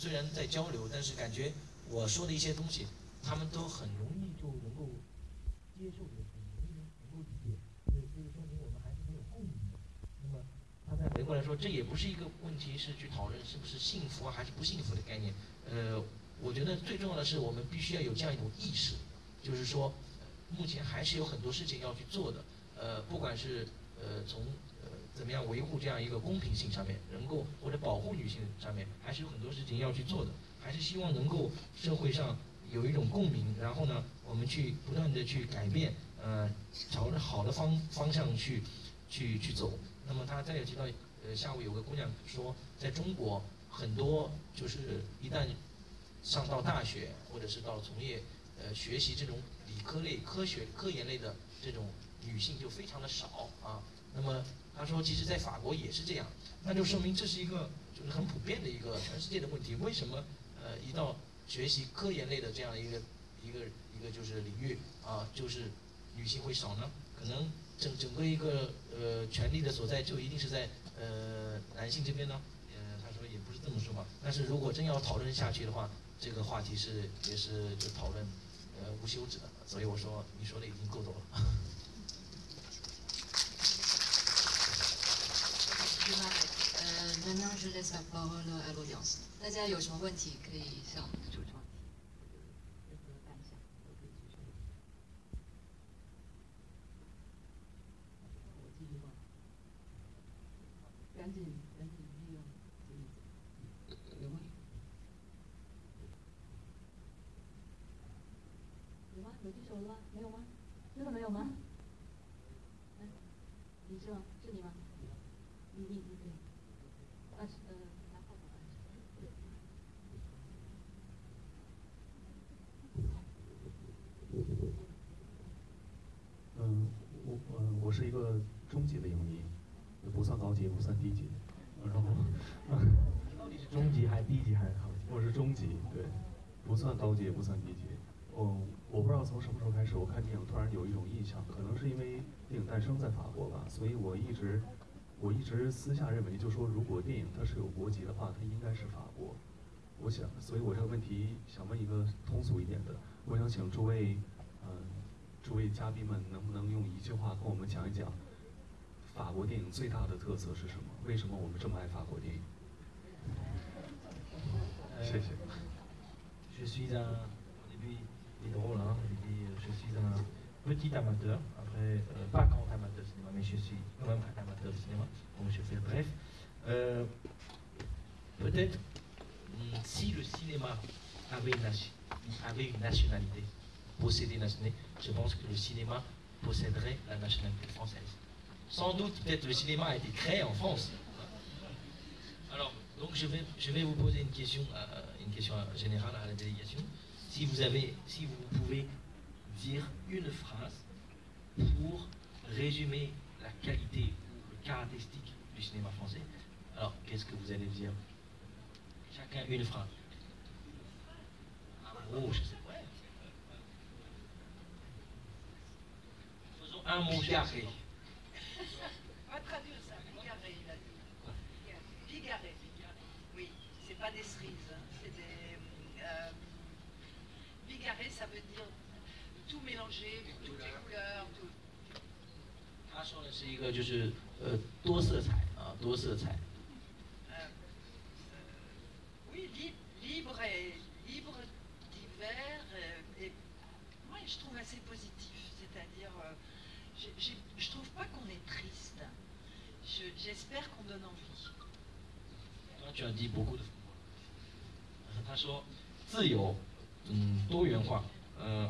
虽然在交流，但是感觉我说的一些东西，他们都很容易就能够接受的，很容易能够理解，所以这个说明我们还是很有共鸣的。那么他在回过来说，这也不是一个问题，是去讨论是不是幸福啊还是不幸福的概念。呃，我觉得最重要的是我们必须要有这样一种意识，就是说，目前还是有很多事情要去做的。呃，不管是呃从怎么样维护这样一个公平性上面，能够或者保护女性上面，还是有很多事情要去做的。还是希望能够社会上有一种共鸣，然后呢，我们去不断的去改变，呃，朝着好的方方向去去去走。那么他再有提到，呃，下午有个姑娘说，在中国很多就是一旦上到大学或者是到从业呃学习这种理科类、科学科研类的这种。女性就非常的少啊，那么他说，其实，在法国也是这样，那就说明这是一个就是很普遍的一个全世界的问题。为什么呃一到学习科研类的这样一个一个一个就是领域啊，就是女性会少呢？可能整整个一个呃权力的所在就一定是在呃男性这边呢？呃，他说也不是这么说吧。但是如果真要讨论下去的话，这个话题是也是就讨论呃无休止的。所以我说你说的已经够多了。大家有什么问题可以向我级的影迷，不算高级，不算低级。然后，到底是中级还是低级还是高级？我是中级，对，不算高级也不算低级。嗯，我不知道从什么时候开始，我看电影突然有一种印象，可能是因为电影诞生在法国吧，所以我一直。我一直私下认为，就说如果电影它是有国籍的话，它应该是法国。我想，所以我这个问题想问一个通俗一点的，我想请诸位，嗯，诸位嘉宾们能不能用一句话跟我们讲一讲，法国电影最大的特色是什么？为什么我们这么爱法国电影？谢谢。Je suis un début est drôle hein, je suis un petit amateur, après pas grand amateur de cinéma, mais je suis quand même un amateur de cinéma, donc je fais bref. Euh, peut-être hmm, si le cinéma avait une, avait une nationalité, possédait une nationalité, je pense que le cinéma posséderait la nationalité française. Sans doute, peut-être le cinéma a été créé en France. Alors, donc je vais, je vais vous poser une question, une question générale à la délégation. Si vous avez, si vous pouvez dire une phrase pour résumer la qualité ou le caractéristique du cinéma français. Alors, qu'est-ce que vous allez dire? Chacun une phrase. Un mot, je sais pas. Faisons un mot carré. On va traduire ça. Bigarré, il a dit. Bigarré. Oui, c'est pas des cerises, hein. c'est des. Euh, bigarré, ça veut dire tout mélanger, toutes les couleurs, tout. 他说的是一个就是呃多色彩啊多色彩。Oui, libre et libre, divers et, moi je trouve assez positif. C'est-à-dire, je, je, je trouve pas qu'on est triste. J'espère qu'on donne envie. Toi, tu as dit beaucoup de. 他说自由，嗯，多元化。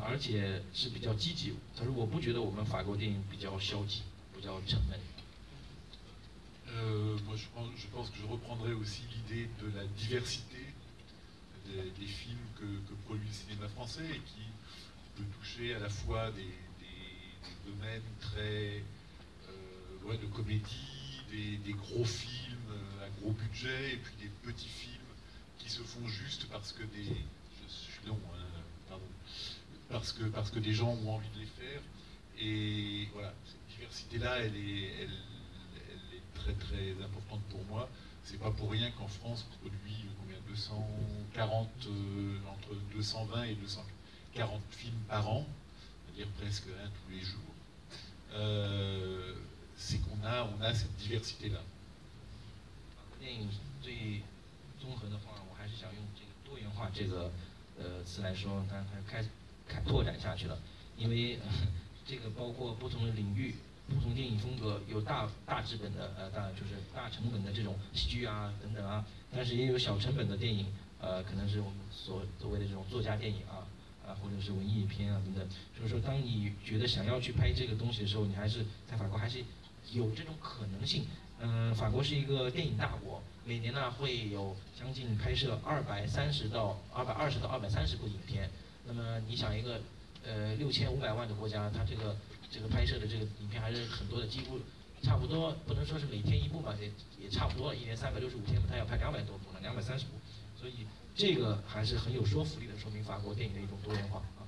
呃，而且是比较积极。他说：“我不觉得我们法国电影比较消极，比较沉闷。” Euh, moi, je pense, je pense, que je reprendrai aussi l'idée de la diversité des, des films que, que, produit le cinéma français et qui peut toucher à la fois des, des, des domaines très euh, ouais, de comédie, des, des, gros films à gros budget et puis des petits films qui se font juste parce que des... Je, je suis long, hein, pardon parce que, parce que des gens ont envie de les faire. Et voilà, cette diversité-là, elle est, elle, est très très importante pour moi. C'est pas pour rien qu'en France, on produit combien 200, 240, entre 220 et 240 films par an, c'est-à-dire presque un tous les jours, c'est qu'on a, on a cette diversité-là. 电影最综合的话，我还是想用这个多元化这个呃词来说，它它开 拓展下去了，因为 这个包括不同的领域、不同电影风格，有大大资本的呃大就是大成本的这种喜剧啊等等啊，但是也有小成本的电影，呃可能是我们所所谓的这种作家电影啊啊或者是文艺片啊等等，就是说当你觉得想要去拍这个东西的时候，你还是在法国还是有这种可能性。嗯，法国是一个电影大国，每年呢会有将近拍摄二百三十到二百二十到二百三十部影片。那么你想一个呃六千五百万的国家，它这个这个拍摄的这个影片还是很多的，几乎差不多不能说是每天一部吧，也也差不多，一年三百六十五天，它要拍两百多部呢，两百三十部，所以这个还是很有说服力的，说明法国电影的一种多元化。啊。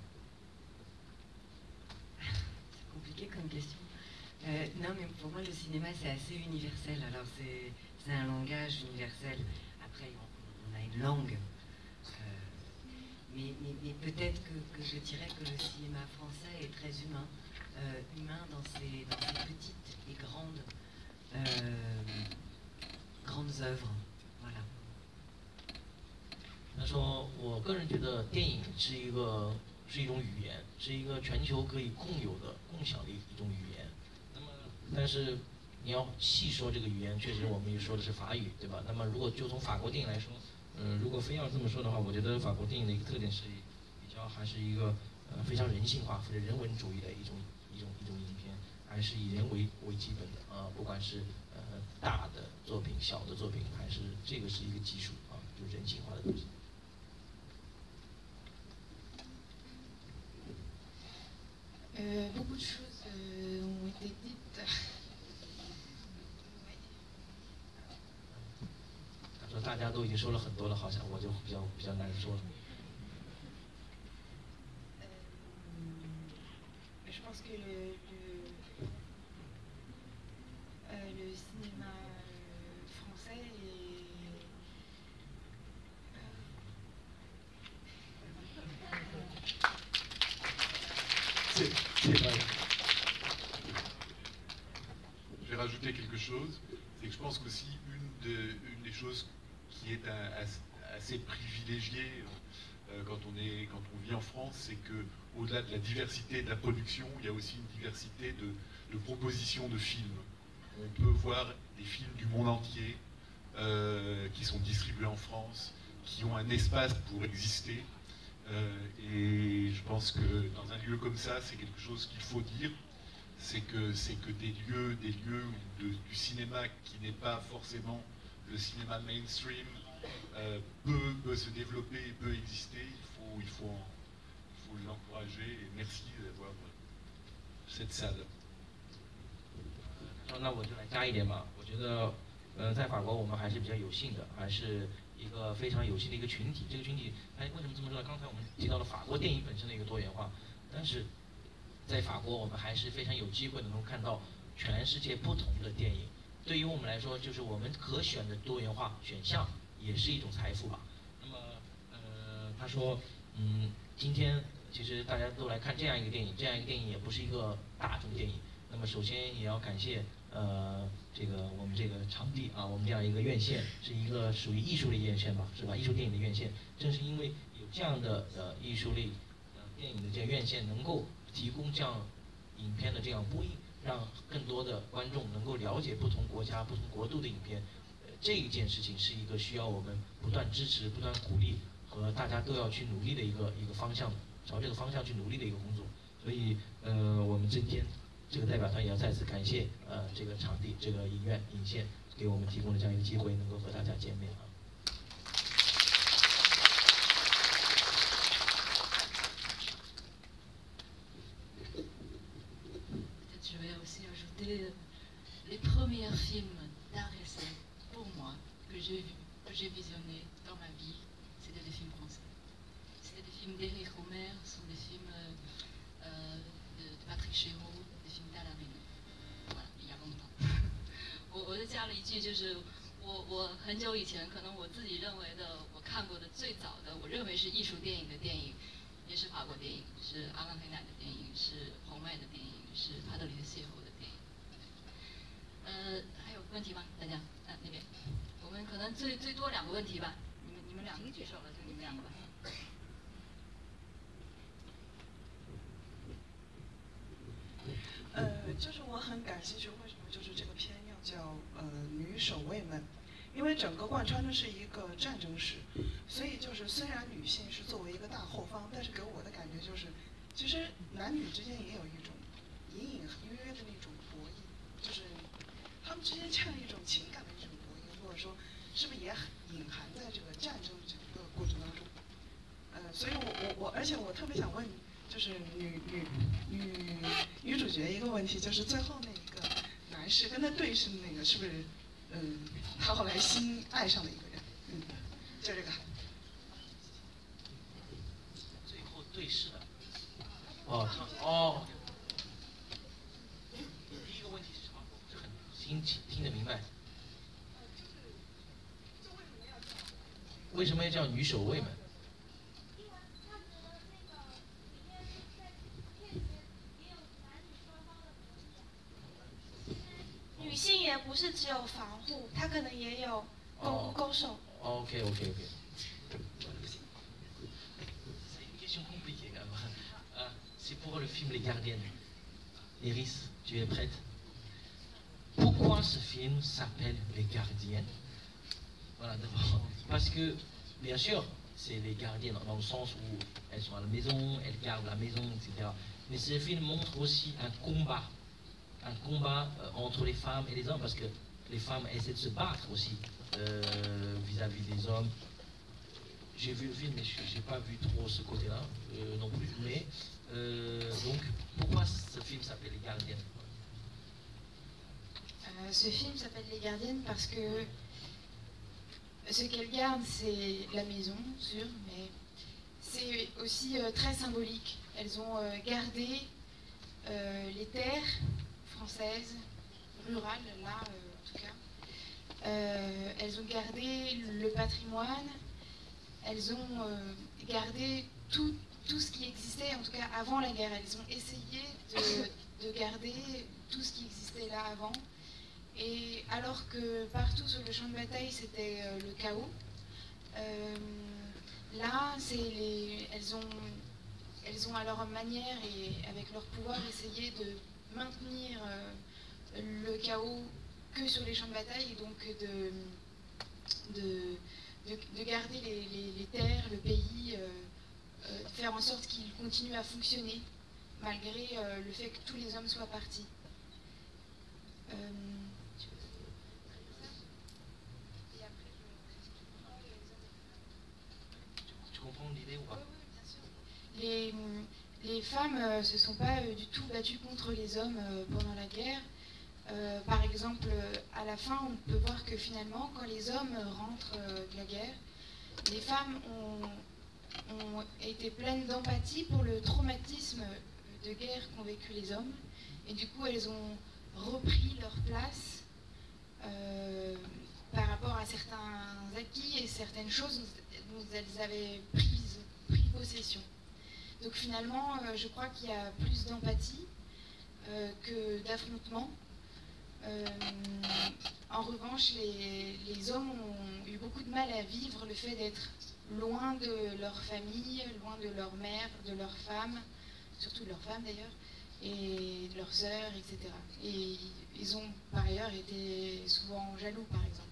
他说：“我个人觉得电影是一个是一种语言，是一个全球可以共有的、共享的一种语言。那么，但是你要细说这个语言，确实我们又说的是法语，对吧？那么，如果就从法国电影来说。”嗯，如果非要这么说的话，我觉得法国电影的一个特点是比较还是一个呃非常人性化或者人文主义的一种一种一种影片，还是以人为为基本的啊，不管是呃大的作品、小的作品，还是这个是一个基础啊，就人性化的东西。呃，beaucoup de choses ont été dites. 说大家都已经说了很多了，好像我就比较比较难说了。Je pense que le, le, euh, le cinéma français est. Je vais rajouter quelque chose, c'est que je pense qu'aussi une, de, une des choses qui est assez privilégié euh, quand, on est, quand on vit en France, c'est que au-delà de la diversité de la production, il y a aussi une diversité de, propositions de films. On peut voir des films du monde entier euh, qui sont distribués en France, qui ont un espace pour exister. Euh, et je pense que dans un lieu comme ça, c'est quelque chose qu'il faut dire, c'est que, que des lieux, des lieux du cinéma qui n'est pas forcément le cinéma mainstream 呃，be be be be be be be be 那我就来加一点吧。我觉得，呃，在法国我们还是比较有幸的，还是一个非常有幸的一个群体。这个群体，哎，为什么这么说呢？刚才我们提到了法国电影本身的一个多元化，但是在法国我们还是非常有机会能够看到全世界不同的电影。对于我们来说，就是我们可选的多元化选项也是一种财富吧。那么，呃，他说，嗯，今天其实大家都来看这样一个电影，这样一个电影也不是一个大众电影。那么，首先也要感谢，呃，这个我们这个场地啊，我们这样一个院线是一个属于艺术类院线吧，是吧？艺术电影的院线，正是因为有这样的呃艺术类呃电影的这样院线，能够提供这样影片的这样播映。让更多的观众能够了解不同国家、不同国度的影片，呃，这一件事情是一个需要我们不断支持、不断鼓励和大家都要去努力的一个一个方向，朝这个方向去努力的一个工作。所以，呃，我们今天这个代表团也要再次感谢呃这个场地、这个影院、影线给我们提供的这样一个机会，能够和大家见面 j'ai visionné dans ma vie, c'était des films français. C'était des films d'Éric Romer, ce sont des films euh, euh, de, Patrick Chéreau, des films d'Alain Voilà, il y a longtemps. 我我就加了一句，就是我我很久以前可能我自己认为的我看过的最早的 认为是艺术电影的电影，也是法国电影，是阿兰·黑乃的电影，是红麦的电影，是帕特里的邂逅 问题吧。你们你们两个举手了，就你们两个吧。呃，就是我很感兴趣，为什么就是这个片要叫呃女守卫们？因为整个贯穿的是一个战争史，所以就是虽然女性是作为一个大后方，但是给我的感觉就是，其实男女之间也有一种隐隐约约的那种博弈，就是他们之间欠了一种情感的一种博弈，或者说是不是也隐含在这个战争整个过程当中？呃，所以我我我，而且我特别想问，就是女女女女主角一个问题，就是最后那一个男士跟他对视的那个是不是？嗯，他后来新爱上了一个人，嗯，就这个。最后对视的，哦哦。第一个问题是什么？这很听听得明白。为什么要叫女守卫们？女性也不是只有防护，她可能也有攻攻守。OK OK OK。question compliquée quand C'est pour le film Les Gardiennes. Iris, tu es prête Pourquoi ce film s'appelle Les Gardiennes Voilà, d'abord. Parce que, bien sûr, c'est les gardiennes dans le sens où elles sont à la maison, elles gardent la maison, etc. Mais ce film montre aussi un combat un combat euh, entre les femmes et les hommes, parce que les femmes essaient de se battre aussi euh, vis-à-vis des hommes. J'ai vu le film, mais je n'ai pas vu trop ce côté-là euh, non plus. Mais donc, pourquoi ce film s'appelle Les Gardiennes? Ce film s'appelle Les Gardiennes parce que ce qu'elles gardent, c'est la maison, sûr, mais c'est aussi très symbolique. Elles ont gardé les terres, françaises, rurales, là euh, en tout cas. Euh, elles ont gardé le patrimoine, elles ont euh, gardé tout, tout, ce qui existait, en tout cas avant la guerre. Elles ont essayé de garder tout ce qui existait là avant. Et alors que partout sur le champ de bataille, c'était le chaos, là, les, elles, ont, elles ont à leur manière et avec leur pouvoir essayé de maintenir euh, le chaos que sur les champs de bataille et donc de, de, garder les, terres, le pays, euh, euh, faire en sorte qu'il continue à fonctionner malgré le fait que tous les hommes soient partis comprends l'idée ou pas les, femmes ne euh, se sont pas euh, du tout battues contre les hommes euh, pendant la guerre. par exemple, à la fin, on peut voir que finalement, quand les hommes rentrent de la guerre, les femmes ont, été pleines d'empathie pour le traumatisme de guerre qu'ont vécu les hommes. Et du coup, elles ont repris leur place par rapport à certains acquis et certaines choses dont elles avaient pris possession. Donc finalement, euh, je crois qu'il y a plus d'empathie euh, que d'affrontement. Euh, en revanche, les, hommes ont eu beaucoup de mal à vivre le fait d'être loin de leur famille, loin de leur mère, de leur femme, surtout de leur femme d'ailleurs, et de leurs sœurs, etc. Et ils ont par ailleurs été souvent jaloux, par exemple.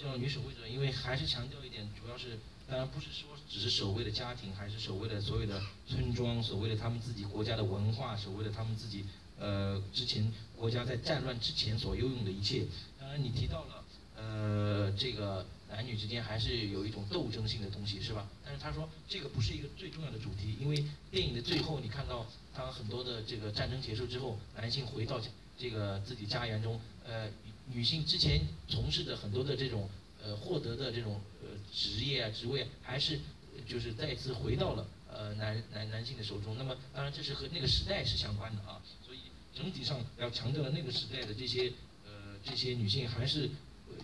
叫女守卫者，因为还是强调 主要是当然不是说只是守卫的家庭，还是守卫的所有的村庄，守卫了他们自己国家的文化，守卫了他们自己呃之前国家在战乱之前所拥有的一切。当然你提到了呃这个男女之间还是有一种斗争性的东西，是吧？但是他说这个不是一个最重要的主题，因为电影的最后你看到当很多的这个战争结束之后，男性回到这个自己家园中，呃。女性之前从事的很多的这种呃获得的这种呃职业啊职位，还是就是再次回到了呃男男男性的手中。那么当然这是和那个时代是相关的啊，所以整体上要强调的那个时代的这些呃这些女性还是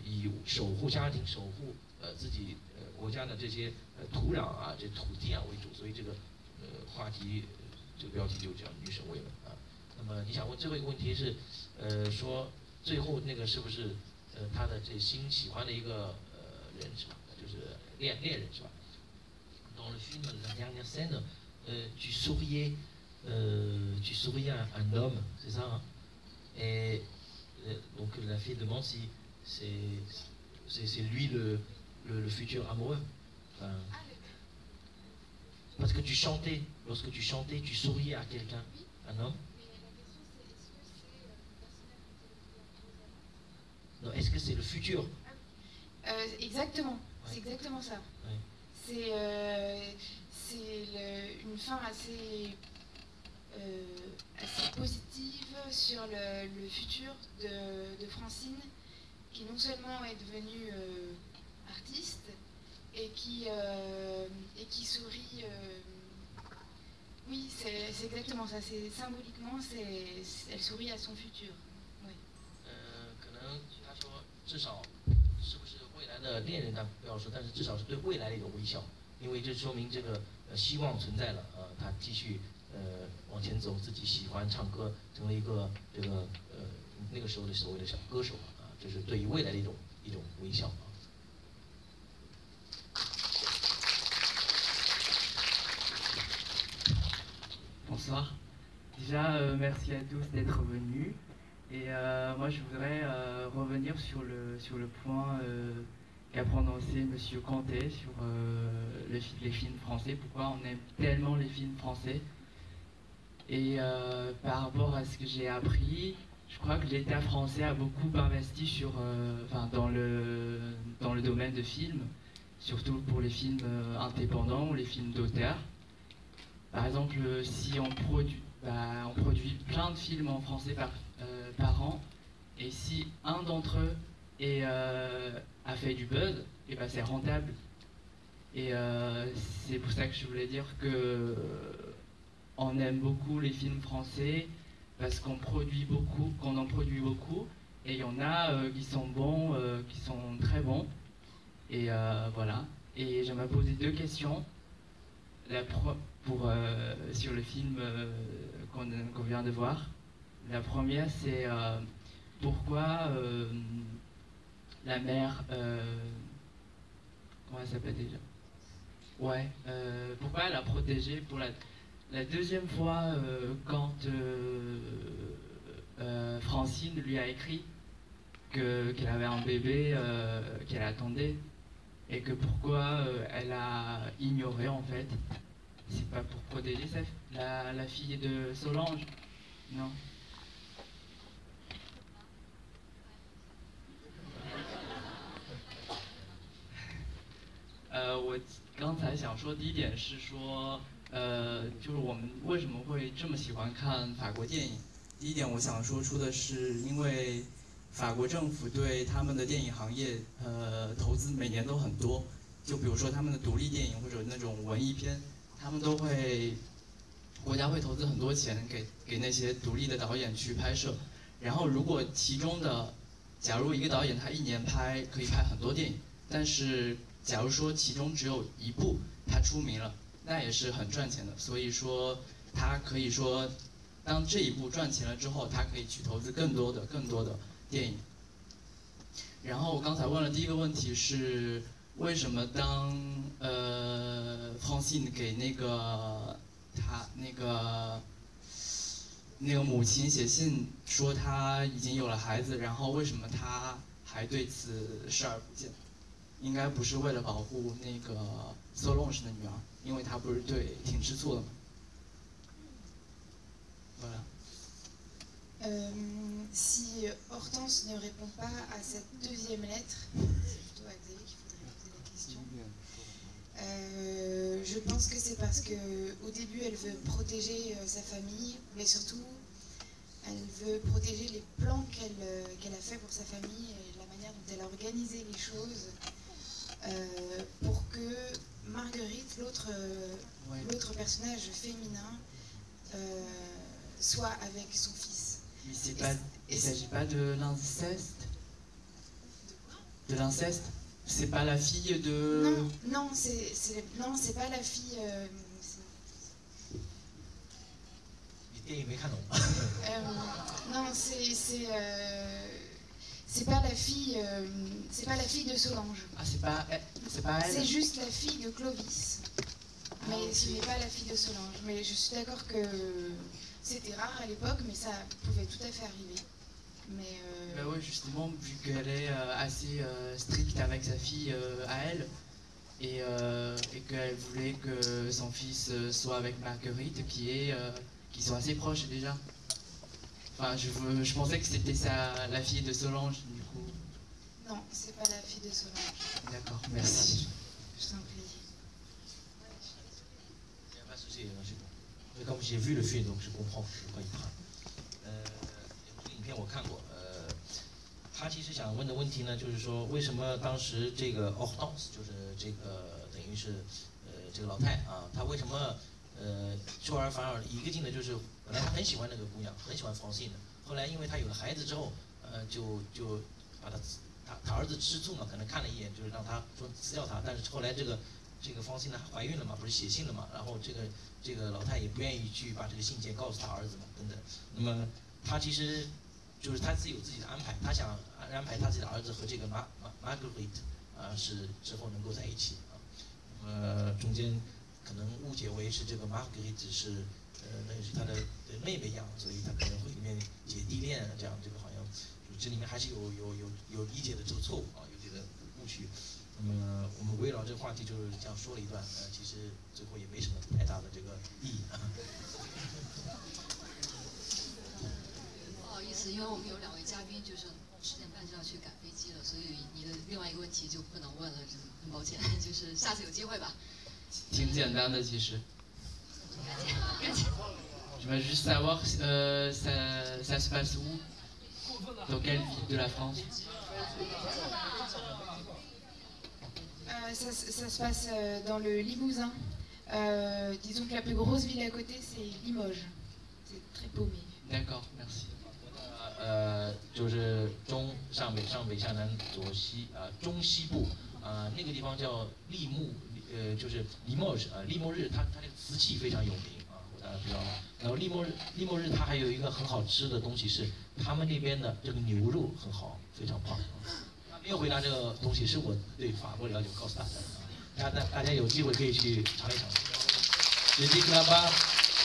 以守护家庭、守护呃自己呃国家的这些呃土壤啊、这土地啊为主，所以这个呃话题这个标题就叫“女神为门”啊。那么你想问最后一个问题是，呃，说最后那个是不是呃他的这新喜欢的一个呃人是吧？就是恋恋人是吧？Dans le film la dernière scène, euh, tu souriais, euh, tu souriais à un homme, c'est ça hein Et euh, donc la fille demande si c'est c'est lui le, le, le, futur amoureux. Enfin, parce que tu chantais, lorsque tu chantais, tu souriais à quelqu'un, un homme. Non, est-ce que c'est le futur? Euh, exactement, c'est exactement ça. Ouais. C'est euh, une fin assez, euh, assez positive sur le, le futur de, de Francine, qui non seulement est devenue artiste, et qui, et qui sourit. oui, c'est exactement ça. C'est symboliquement, elle sourit à son futur. 至少是不是未来的恋人他不要说，但是至少是对未来的一种微笑，因为这说明这个呃希望存在了，呃，他继续呃往前走，自己喜欢唱歌，成为一个这个呃那个时候的所谓的小歌手啊，这是对于未来的一种一种微笑啊。Bonsoir. Déjà, euh, merci à tous d'être venus. Et euh, moi, je voudrais euh, revenir sur le, sur le point euh, qu'a prononcé M. Conté sur les films français. Pourquoi on aime tellement les films français? Et par rapport à ce que j'ai appris, je crois que l'État français a beaucoup investi sur, dans, le, dans le domaine de films, surtout pour les films indépendants ou les films d'auteur. Par exemple, si on produit, bah, on produit plein de films en français par, par an, et si un d'entre eux euh, a fait du buzz, et ben c'est rentable. Et euh, c'est pour ça que je voulais dire que euh, on aime beaucoup les films français parce qu'on produit beaucoup, qu'on en produit beaucoup, et il y en a euh, qui sont bons, euh, qui sont très bons. Et euh, voilà. Et j'aimerais poser deux questions. La pro- pour, euh, sur le film euh, qu'on vient de voir. La première, c'est euh, pourquoi euh, la mère. euh, comment elle s'appelle déjà? Ouais, pourquoi elle a protégé pour la, la deuxième fois quand Francine lui a écrit que- qu'elle avait un bébé qu'elle attendait et que pourquoi elle a ignoré en fait? C'est pas pour protéger sa, la, la fille de Solange, non? 呃，我刚才想说第一点是说，呃，就是我们为什么会这么喜欢看法国电影？第一点我想说出的是，因为法国政府对他们的电影行业，呃，投资每年都很多。就比如说他们的独立电影或者那种文艺片，他们都会，国家会投资很多钱给给那些独立的导演去拍摄。然后如果其中的，假如一个导演他一年拍可以拍很多电影，但是假如说其中只有一部他出名了，那也是很赚钱的。所以说他可以说，当这一部赚钱了之后，他可以去投资更多的、更多的电影。然后我刚才问了第一个问题是，为什么当呃 Francine 给那个他那个那个母亲写信说他已经有了孩子，然后为什么他还对此视而不见？应该不是为了保护那个 Solange 的女儿，因为他不是对挺吃醋的吗？Voilà. Euh, si Hortense ne répond pas à cette deuxième lettre, c'est plutôt à Xavier qu'il faudrait poser la question. Euh, je pense que c'est parce que au début elle veut protéger euh, sa famille, mais surtout elle veut protéger les plans qu'elle euh, qu'elle a fait pour sa famille et la manière dont elle a organisé les choses personnage féminin euh, soit avec son fils. Mais c'est pas, il ne s'agit pas de l'inceste? De quoi? De l'inceste? C'est pas la fille de... Non, non, c'est pas la fille... Euh, euh, non, c'est c'est euh, pas la fille, euh, c'est pas la fille de Solange. Ah, c'est pas, c'est pas elle? C'est juste la fille de Clovis. Mais ce n'est pas la fille de Solange. Mais je suis d'accord que c'était rare à l'époque, mais ça pouvait tout à fait arriver. Mais euh, Bah ouais, justement, vu qu'elle est euh, assez euh, stricte avec sa fille à elle, et, euh, et qu'elle voulait que son fils soit avec Marguerite, qui est, euh, qui sont assez proches déjà. Enfin, je, je pensais que c'était sa, la fille de Solange, du coup. non, c'est pas la fille de Solange. D'accord, merci. Je t'en prie. 的。因为 comme j'ai vu le film，donc je comprends de quoi il parle。呃，这个影片我看过，呃，他其实想问的问题呢，就是说为什么当时这个 Hortense，就是这个等于是呃这个老太啊，她为什么呃出尔反尔？一个劲的就是本来他很喜欢那个姑娘，很喜欢 Francine 的，后来因为他有了孩子之后，呃就就把他他他儿子吃醋嘛，可能看了一眼，就是让他说辞掉他，但是后来这个这个方心呢怀孕了嘛，不是写信了嘛，然后这个这个老太也不愿意去把这个信件告诉他儿子嘛，等等。那么他其实就是他自己有自己的安排，他想安排他自己的儿子和这个 Mar Mar Margaret 啊是之后能够在一起啊。那么中间可能误解为是这个 Margaret 是呃那是他的妹妹一样，所以他可能会里面姐弟恋这样，这个好像这里面还是有有有有理解的这个错误啊，有这个误区。那么我们围绕这个话题就是这样说了一段，呃，其实最后也没什么太大的这个意义啊。不好意思，因为我们有两位嘉宾，就是十点半就要去赶飞机了，所以你的另外一个问题就不能问了，很抱歉，就是下次有机会吧。挺简单的，其实。感谢，感谢。Je veux juste savoir, euh, ça, ça se passe où Dans quelle ville de la France Euh, ça, ça se passe dans le Limousin. Euh, disons que la plus grosse ville à côté, c'est Limoges. C'est très paumé. D'accord, merci. 呃，就是中上北上北下南左西啊、中西部啊、那个地方叫利木，呃，就是利莫日啊，利莫日它它这个瓷器非常有名啊，大家知道吗？然后利莫日利莫日它还有一个很好吃的东西是他们那边的这个牛肉很好，非常棒。他没有回答这个东西，是我对法国了解，我告诉大家的啊，大家大家有机会可以去尝一尝。Je dis que là-bas,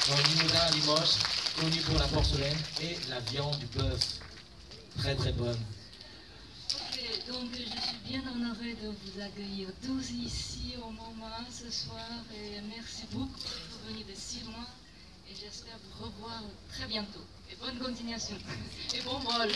dans le Limousin à Limoges, connu pour la porcelaine et la viande du bœuf. Très très bonne. Ok, donc je suis bien honorée de vous accueillir tous ici au moment ce soir et merci beaucoup d'être venus de si loin et j'espère vous revoir très bientôt. Et bonne continuation et bon vol.